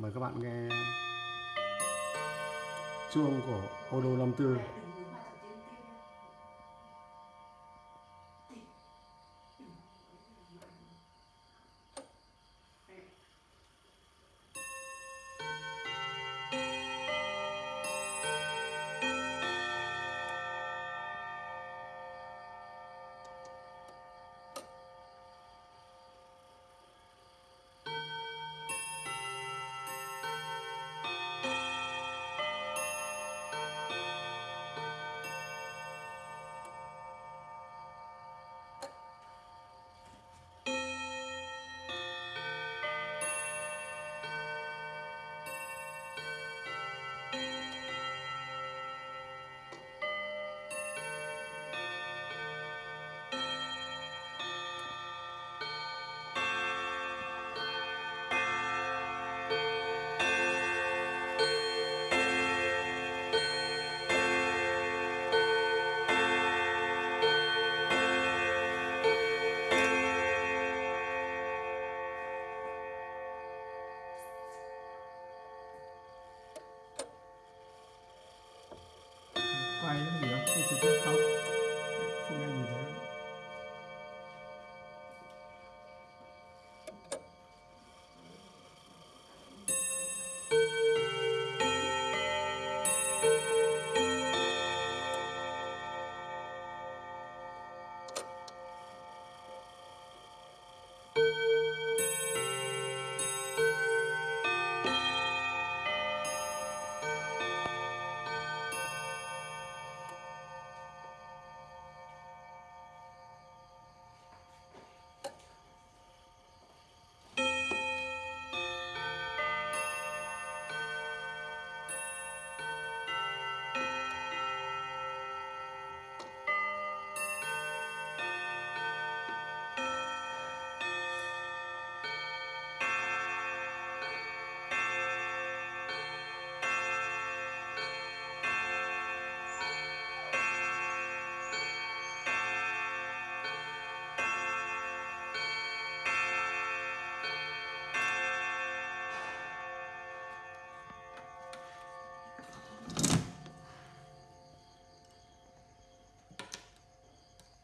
mời các bạn nghe chuông của Odo 54欢迎你们 ya.